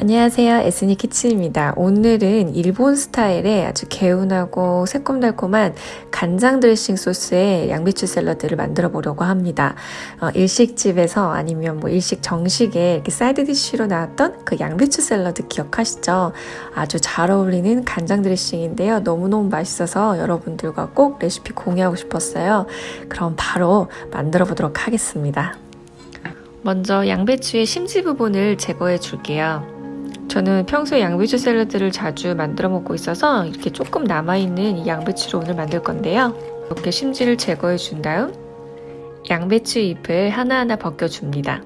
안녕하세요. 에스니 키친입니다. 오늘은 일본 스타일의 아주 개운하고 새콤달콤한 간장 드레싱 소스의 양배추 샐러드를 만들어 보려고 합니다. 어, 일식집에서 아니면 뭐 일식 정식에 이렇게 side dish로 나왔던 그 양배추 샐러드 기억하시죠? 아주 잘 어울리는 간장 드레싱인데요. 너무너무 맛있어서 여러분들과 꼭 레시피 공유하고 싶었어요. 그럼 바로 만들어 보도록 하겠습니다. 먼저 양배추의 심지 부분을 제거해 줄게요. 저는 평소에 양배추 샐러드를 자주 만들어 먹고 있어서 이렇게 조금 남아있는 이 양배추를 오늘 만들 건데요. 이렇게 심지를 제거해 준 다음 양배추 잎을 하나하나 벗겨줍니다.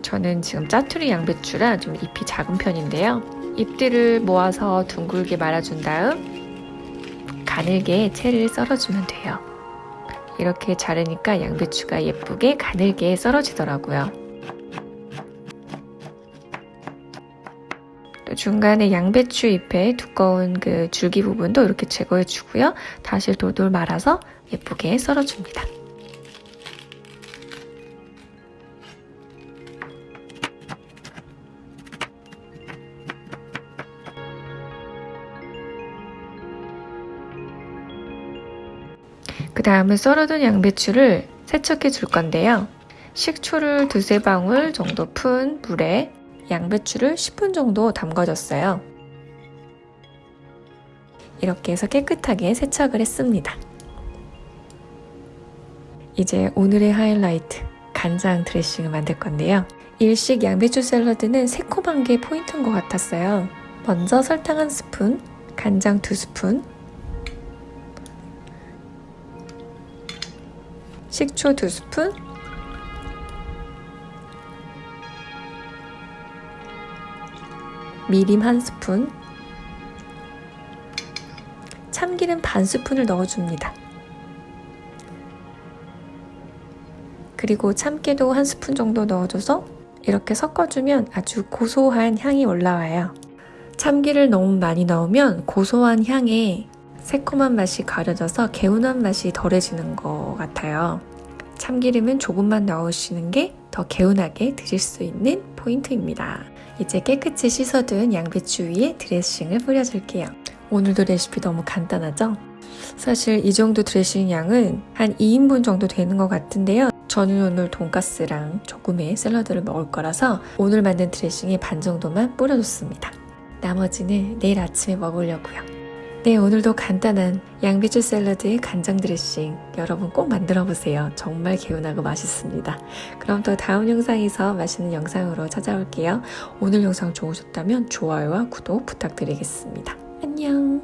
저는 지금 짜투리 양배추라 좀 잎이 작은 편인데요. 잎들을 모아서 둥글게 말아준 다음 가늘게 채를 썰어주면 돼요. 이렇게 자르니까 양배추가 예쁘게 가늘게 썰어지더라고요. 중간에 양배추 잎의 두꺼운 그 줄기 부분도 이렇게 제거해 주고요. 다시 돌돌 말아서 예쁘게 썰어줍니다. 그 다음에 썰어둔 양배추를 세척해 줄 건데요. 식초를 두세 방울 정도 푼 물에 양배추를 10분 정도 담궈줬어요. 이렇게 해서 깨끗하게 세척을 했습니다. 이제 오늘의 하이라이트 간장 드레싱을 만들 건데요. 일식 양배추 샐러드는 새콤한 게 포인트인 것 같았어요. 먼저 설탕 한 스푼, 간장 두 스푼, 식초 두 스푼, 미림 한 스푼, 참기름 반 스푼을 넣어줍니다. 그리고 참깨도 한 스푼 정도 넣어줘서 이렇게 섞어주면 아주 고소한 향이 올라와요. 참기를 너무 많이 넣으면 고소한 향에 새콤한 맛이 가려져서 개운한 맛이 덜해지는 것 같아요. 참기름은 조금만 넣으시는 게 더 개운하게 드실 수 있는 포인트입니다. 이제 깨끗이 씻어둔 양배추 위에 드레싱을 뿌려줄게요. 오늘도 레시피 너무 간단하죠? 사실 이 정도 드레싱 양은 한 2인분 정도 되는 것 같은데요. 저는 오늘 돈가스랑 조금의 샐러드를 먹을 거라서 오늘 만든 드레싱의 반 정도만 뿌려줬습니다. 나머지는 내일 아침에 먹으려고요. 네, 오늘도 간단한 양배추 샐러드에 간장 드레싱 여러분 꼭 만들어 보세요. 정말 개운하고 맛있습니다. 그럼 또 다음 영상에서 맛있는 영상으로 찾아올게요. 오늘 영상 좋으셨다면 좋아요와 구독 부탁드리겠습니다. 안녕!